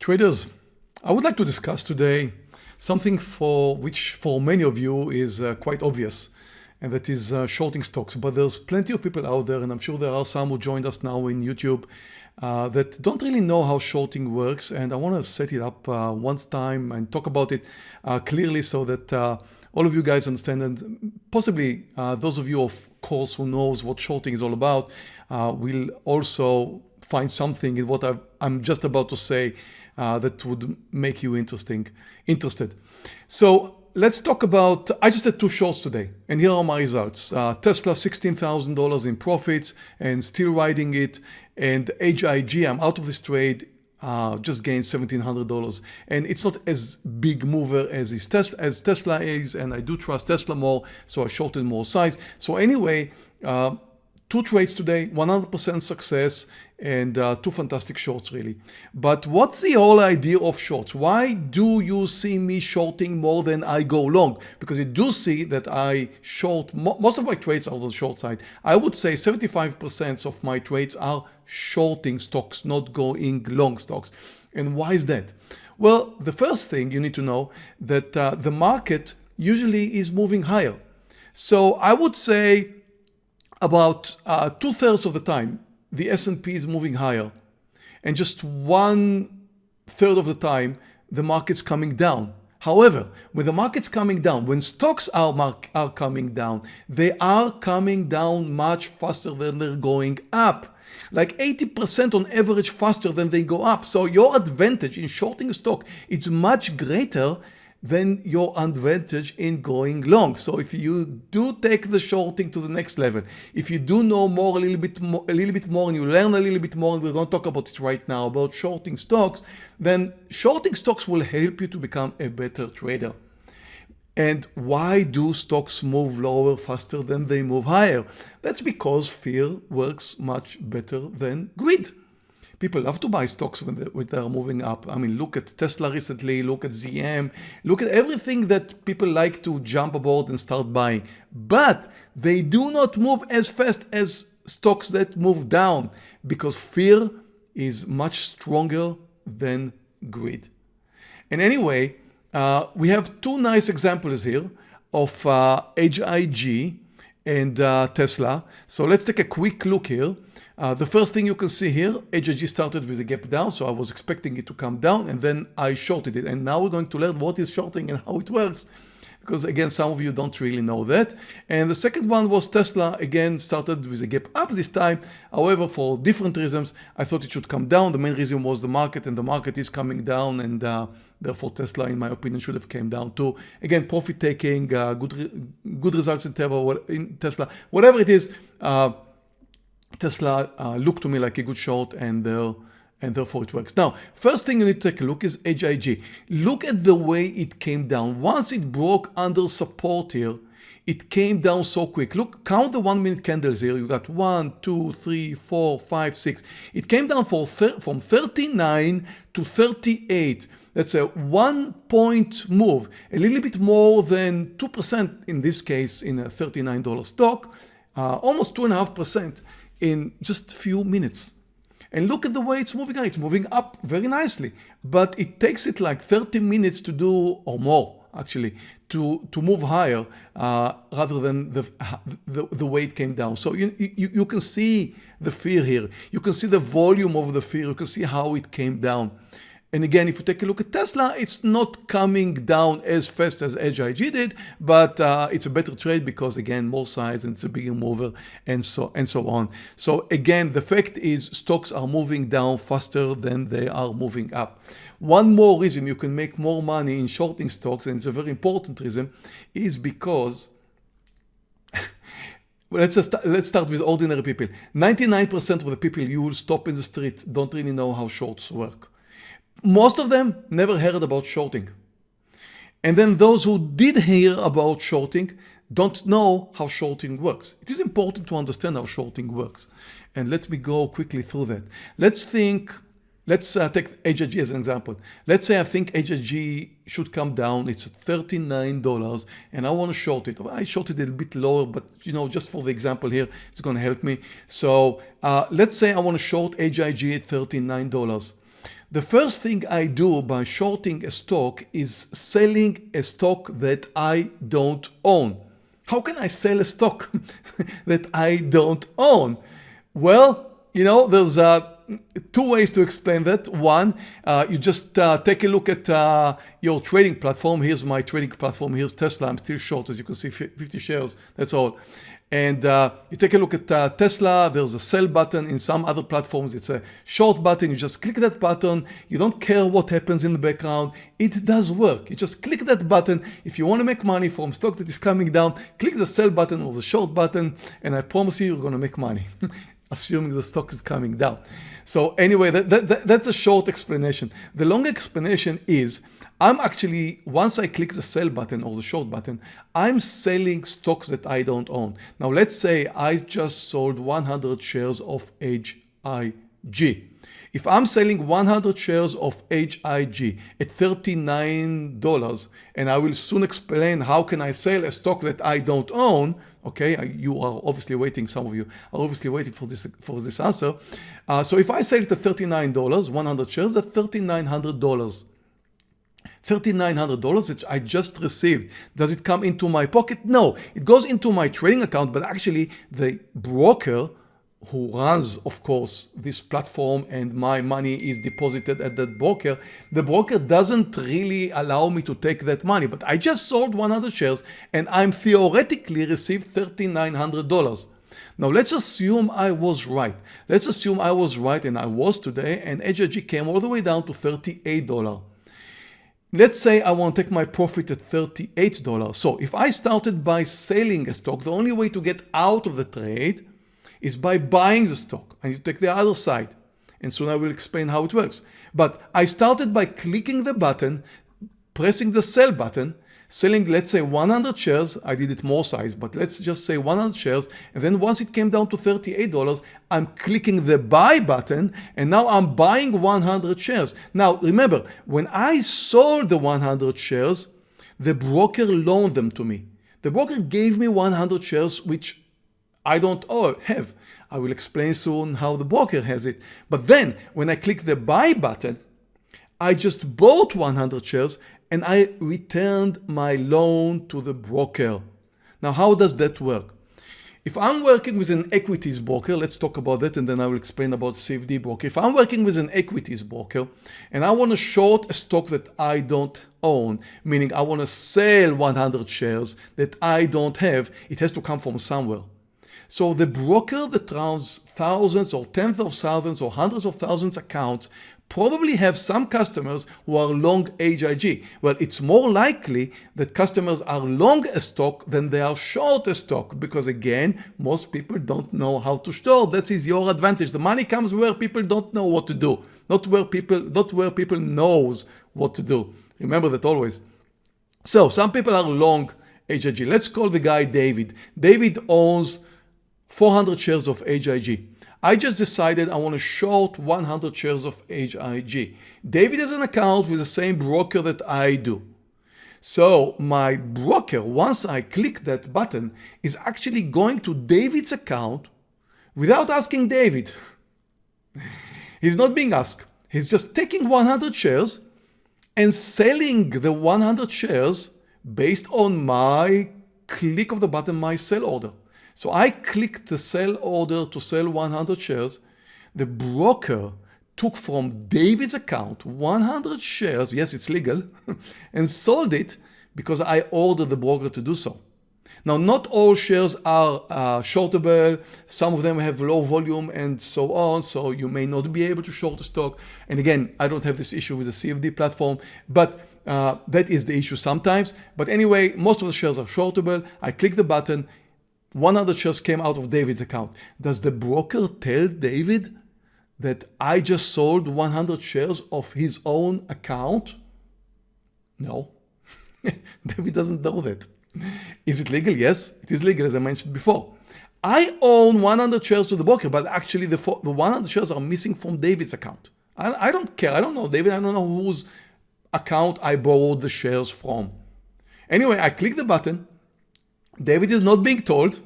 Traders, I would like to discuss today something for which for many of you is uh, quite obvious and that is uh, shorting stocks. But there's plenty of people out there and I'm sure there are some who joined us now in YouTube uh, that don't really know how shorting works and I want to set it up uh, once time and talk about it uh, clearly so that uh, all of you guys understand and possibly those of you of course who knows what shorting is all about will also find something in what i am just about to say uh, that would make you interesting, interested. So let's talk about, I just had two shorts today and here are my results. Uh, Tesla $16,000 in profits and still riding it and HIG, I'm out of this trade, uh, just gained $1,700 and it's not as big mover as, is Tesla, as Tesla is and I do trust Tesla more so I shorted more size. So anyway, uh, two trades today, 100% success and uh, two fantastic shorts really. But what's the whole idea of shorts? Why do you see me shorting more than I go long? Because you do see that I short, most of my trades are on the short side. I would say 75% of my trades are shorting stocks, not going long stocks. And why is that? Well, the first thing you need to know that uh, the market usually is moving higher. So I would say about uh, two thirds of the time, the S&P is moving higher. And just one third of the time, the market's coming down. However, when the market's coming down, when stocks are, are coming down, they are coming down much faster than they're going up. Like 80% on average faster than they go up. So your advantage in shorting stock is much greater then your advantage in going long. So if you do take the shorting to the next level, if you do know more a little bit more, a little bit more and you learn a little bit more, and we're going to talk about it right now about shorting stocks, then shorting stocks will help you to become a better trader. And why do stocks move lower faster than they move higher? That's because fear works much better than greed people love to buy stocks when, they, when they're moving up. I mean, look at Tesla recently, look at ZM, look at everything that people like to jump aboard and start buying. But they do not move as fast as stocks that move down because fear is much stronger than greed. And anyway, uh, we have two nice examples here of uh, HIG and uh, Tesla. So let's take a quick look here. Uh, the first thing you can see here, HIG started with a gap down, so I was expecting it to come down and then I shorted it. And now we're going to learn what is shorting and how it works. Because again, some of you don't really know that. And the second one was Tesla, again, started with a gap up this time. However, for different reasons, I thought it should come down. The main reason was the market and the market is coming down and uh, therefore Tesla, in my opinion, should have came down too. Again, profit taking, uh, good, re good results in, in Tesla, whatever it is, uh, Tesla uh, looked to me like a good short and uh, and therefore it works. Now, first thing you need to take a look is HIG. Look at the way it came down. Once it broke under support here, it came down so quick. Look, count the one minute candles here. You got one, two, three, four, five, six. It came down from 39 to 38. That's a one point move, a little bit more than 2% in this case in a $39 stock, uh, almost 2.5% in just a few minutes. And look at the way it's moving It's moving up very nicely, but it takes it like 30 minutes to do or more actually to to move higher uh, rather than the, the, the way it came down. So you, you you can see the fear here. You can see the volume of the fear. You can see how it came down. And again, if you take a look at Tesla, it's not coming down as fast as HIG did, but uh, it's a better trade because again, more size and it's a bigger mover and so and so on. So again, the fact is stocks are moving down faster than they are moving up. One more reason you can make more money in shorting stocks, and it's a very important reason, is because let's let's start with ordinary people. 99% of the people you will stop in the street don't really know how shorts work. Most of them never heard about shorting. And then those who did hear about shorting don't know how shorting works. It is important to understand how shorting works. And let me go quickly through that. Let's think, let's uh, take HIG as an example. Let's say I think HIG should come down. It's $39 and I want to short it. I shorted it a bit lower, but you know, just for the example here, it's going to help me. So uh, let's say I want to short HIG at $39. The first thing I do by shorting a stock is selling a stock that I don't own. How can I sell a stock that I don't own? Well, you know, there's uh, two ways to explain that. One, uh, you just uh, take a look at uh, your trading platform. Here's my trading platform. Here's Tesla. I'm still short, as you can see, 50 shares. That's all. And uh, you take a look at uh, Tesla, there's a sell button. In some other platforms, it's a short button. You just click that button. You don't care what happens in the background. It does work. You just click that button. If you want to make money from stock that is coming down, click the sell button or the short button, and I promise you, you're going to make money, assuming the stock is coming down. So anyway, that, that, that, that's a short explanation. The long explanation is I'm actually, once I click the sell button or the short button, I'm selling stocks that I don't own. Now let's say I just sold 100 shares of HIG. If I'm selling 100 shares of HIG at $39, and I will soon explain how can I sell a stock that I don't own, okay, you are obviously waiting, some of you are obviously waiting for this, for this answer. Uh, so if I sell it at $39, 100 shares at $3,900. $3,900 that I just received. Does it come into my pocket? No, it goes into my trading account, but actually the broker who runs, of course, this platform and my money is deposited at that broker, the broker doesn't really allow me to take that money, but I just sold 100 shares and I'm theoretically received $3,900. Now let's assume I was right. Let's assume I was right and I was today and HIG came all the way down to $38. Let's say I want to take my profit at $38. So if I started by selling a stock, the only way to get out of the trade is by buying the stock and you take the other side. And soon I will explain how it works. But I started by clicking the button, pressing the sell button, selling, let's say 100 shares. I did it more size, but let's just say 100 shares. And then once it came down to $38, I'm clicking the buy button and now I'm buying 100 shares. Now remember, when I sold the 100 shares, the broker loaned them to me. The broker gave me 100 shares, which I don't oh, have. I will explain soon how the broker has it. But then when I click the buy button, I just bought 100 shares and I returned my loan to the broker. Now, how does that work? If I'm working with an equities broker, let's talk about that and then I will explain about CFD broker. If I'm working with an equities broker and I want to short a stock that I don't own, meaning I want to sell 100 shares that I don't have, it has to come from somewhere. So the broker that runs thousands or tens of thousands or hundreds of thousands accounts probably have some customers who are long HIG. Well, it's more likely that customers are long a stock than they are short a stock because again, most people don't know how to store. That is your advantage. The money comes where people don't know what to do, not where people, not where people knows what to do. Remember that always. So some people are long HIG. Let's call the guy David. David owns 400 shares of HIG. I just decided I want to short 100 shares of HIG. David has an account with the same broker that I do. So my broker, once I click that button, is actually going to David's account without asking David. He's not being asked. He's just taking 100 shares and selling the 100 shares based on my click of the button, my sell order. So I clicked the sell order to sell 100 shares. The broker took from David's account 100 shares, yes, it's legal, and sold it because I ordered the broker to do so. Now, not all shares are uh, shortable. Some of them have low volume and so on. So you may not be able to short the stock. And again, I don't have this issue with the CFD platform, but uh, that is the issue sometimes. But anyway, most of the shares are shortable. I click the button. 100 shares came out of David's account. Does the broker tell David that I just sold 100 shares of his own account? No. David doesn't know that. Is it legal? Yes, it is legal as I mentioned before. I own 100 shares to the broker, but actually the, the 100 shares are missing from David's account. I, I don't care. I don't know David. I don't know whose account I borrowed the shares from. Anyway, I click the button David is not being told.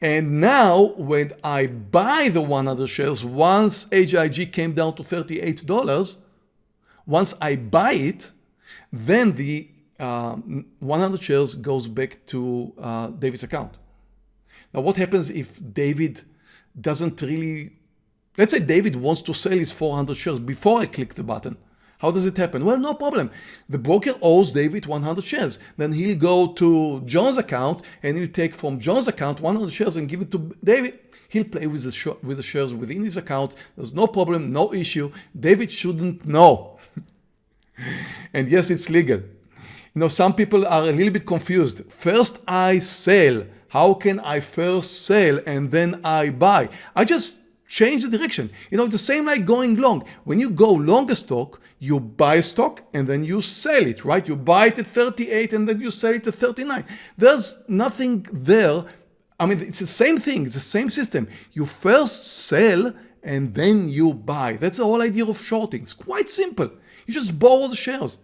And now when I buy the 100 shares, once HIG came down to $38, once I buy it, then the uh, 100 shares goes back to uh, David's account. Now, what happens if David doesn't really, let's say David wants to sell his 400 shares before I click the button. How does it happen? Well, no problem. The broker owes David 100 shares. Then he'll go to John's account and he'll take from John's account 100 shares and give it to David. He'll play with the, with the shares within his account. There's no problem, no issue. David shouldn't know. and yes, it's legal. You know, some people are a little bit confused. First I sell. How can I first sell and then I buy? I just change the direction. You know, it's the same like going long. When you go long a stock, you buy a stock and then you sell it, right? You buy it at 38 and then you sell it at 39. There's nothing there. I mean, it's the same thing. It's the same system. You first sell and then you buy. That's the whole idea of shorting. It's quite simple. You just borrow the shares.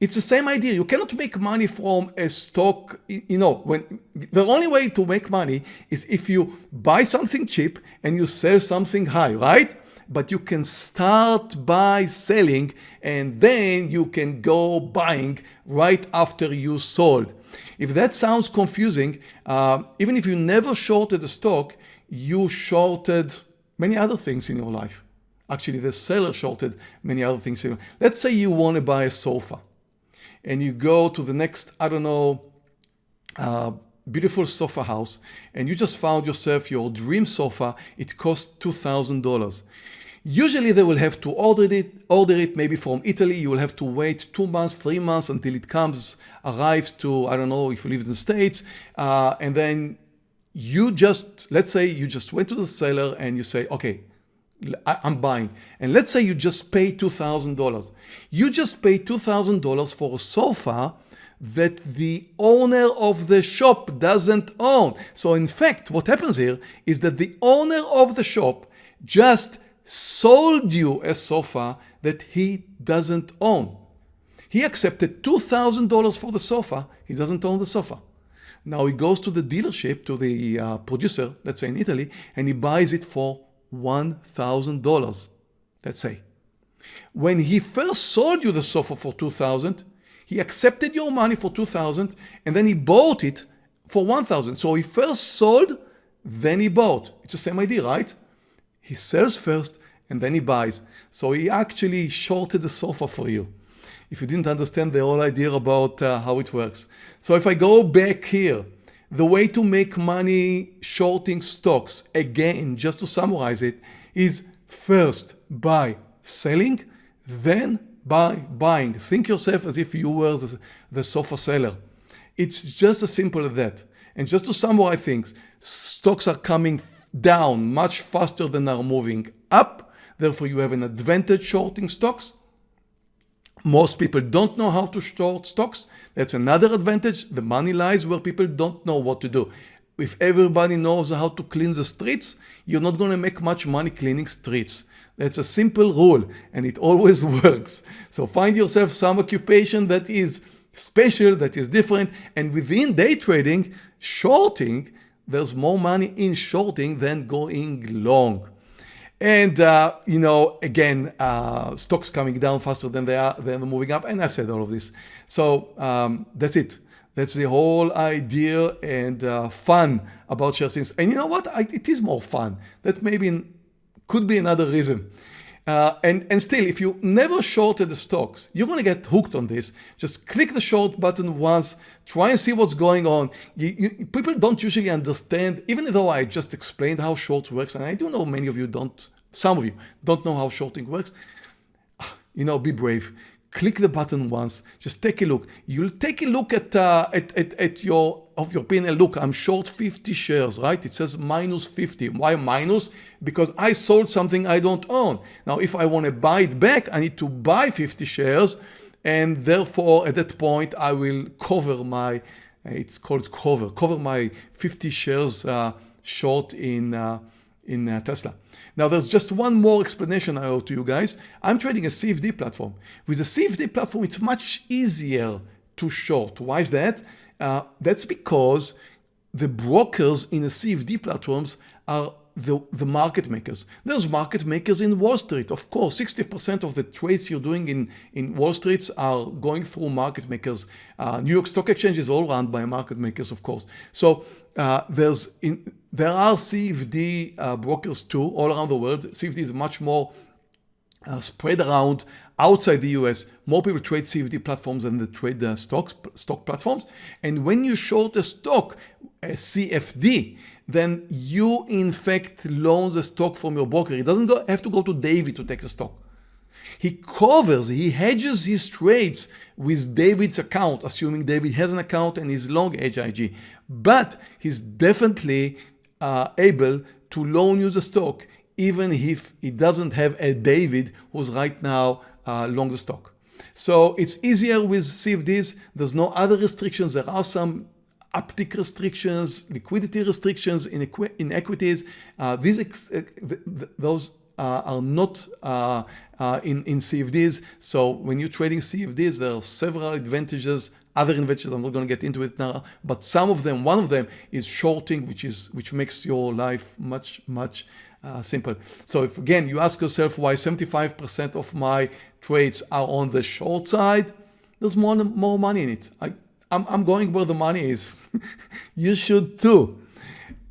It's the same idea. You cannot make money from a stock. You know, when the only way to make money is if you buy something cheap and you sell something high, right? But you can start by selling and then you can go buying right after you sold. If that sounds confusing, uh, even if you never shorted a stock, you shorted many other things in your life. Actually, the seller shorted many other things. Let's say you want to buy a sofa and you go to the next, I don't know, uh, beautiful sofa house and you just found yourself your dream sofa, it costs $2,000. Usually they will have to order it, order it maybe from Italy. You will have to wait two months, three months until it comes, arrives to, I don't know if you live in the States. Uh, and then you just, let's say you just went to the seller and you say, okay, I'm buying. And let's say you just pay $2,000. You just pay $2,000 for a sofa that the owner of the shop doesn't own. So in fact, what happens here is that the owner of the shop just sold you a sofa that he doesn't own. He accepted $2,000 for the sofa. He doesn't own the sofa. Now he goes to the dealership, to the uh, producer, let's say in Italy, and he buys it for $1,000, let's say. When he first sold you the sofa for 2000 he accepted your money for 2000 and then he bought it for 1000 So he first sold, then he bought. It's the same idea, right? He sells first and then he buys. So he actually shorted the sofa for you. If you didn't understand the whole idea about uh, how it works. So if I go back here, the way to make money shorting stocks, again, just to summarize it, is first by selling, then by buying. Think yourself as if you were the, the sofa seller. It's just as simple as that. And just to summarize things, stocks are coming down much faster than are moving up. Therefore, you have an advantage shorting stocks. Most people don't know how to short stocks. That's another advantage. The money lies where people don't know what to do. If everybody knows how to clean the streets, you're not going to make much money cleaning streets. That's a simple rule and it always works. So find yourself some occupation that is special, that is different. And within day trading, shorting, there's more money in shorting than going long. And, uh, you know, again, uh, stocks coming down faster than they are, than moving up. And I've said all of this. So um, that's it. That's the whole idea and uh, fun about share things. And you know what? I, it is more fun. That maybe could be another reason. Uh, and, and still, if you never shorted the stocks, you're going to get hooked on this. Just click the short button once, try and see what's going on. You, you, people don't usually understand, even though I just explained how short works, and I do know many of you don't, some of you don't know how shorting works. You know, be brave click the button once, just take a look. You'll take a look at, uh, at, at, at, your of your P&L. Look, I'm short 50 shares, right? It says minus 50. Why minus? Because I sold something I don't own. Now, if I want to buy it back, I need to buy 50 shares. And therefore, at that point, I will cover my, it's called cover, cover my 50 shares uh, short in, uh, in uh, Tesla. Now there's just one more explanation I owe to you guys. I'm trading a CFD platform. With a CFD platform, it's much easier to short. Why is that? Uh, that's because the brokers in the CFD platforms are the, the market makers. There's market makers in Wall Street. Of course, 60% of the trades you're doing in, in Wall Street are going through market makers. Uh, New York Stock Exchange is all run by market makers, of course. So uh, there's in, there are CFD uh, brokers too all around the world. CFD is much more uh, spread around outside the US. More people trade CFD platforms than they trade the stocks, stock platforms. And when you short a stock, a CFD, then you in fact loan the stock from your broker. It doesn't go, have to go to David to take the stock. He covers, he hedges his trades with David's account, assuming David has an account and is long HIG. But he's definitely uh, able to loan you the stock even if he doesn't have a David who's right now uh, long the stock. So it's easier with CFDs. There's no other restrictions. There are some uptick restrictions, liquidity restrictions in, equi in equities. Uh, these uh, th th those uh, are not uh, uh, in, in CFDs. So when you're trading CFDs, there are several advantages other advantages I'm not going to get into it now but some of them one of them is shorting which is which makes your life much much uh, simple. So if again you ask yourself why 75% of my trades are on the short side, there's more, more money in it. I, I'm, I'm going where the money is. you should too.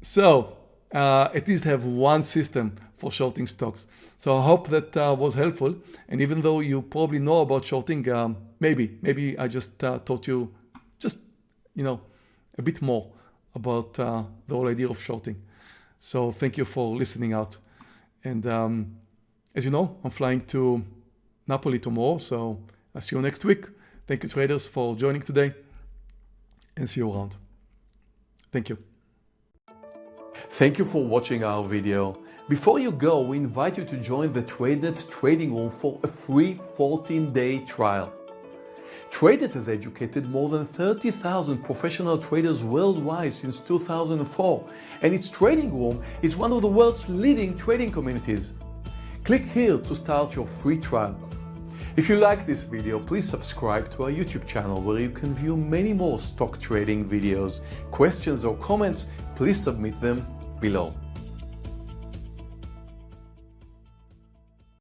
So uh, at least have one system for shorting stocks. So I hope that uh, was helpful. And even though you probably know about shorting, um, maybe, maybe I just uh, taught you just, you know, a bit more about uh, the whole idea of shorting. So thank you for listening out. And um, as you know, I'm flying to Napoli tomorrow. So I'll see you next week. Thank you traders for joining today and see you around. Thank you. Thank you for watching our video. Before you go, we invite you to join the TradeNet trading room for a free 14-day trial. TradeNet has educated more than 30,000 professional traders worldwide since 2004, and its trading room is one of the world's leading trading communities. Click here to start your free trial. If you like this video, please subscribe to our YouTube channel where you can view many more stock trading videos. Questions or comments, please submit them below.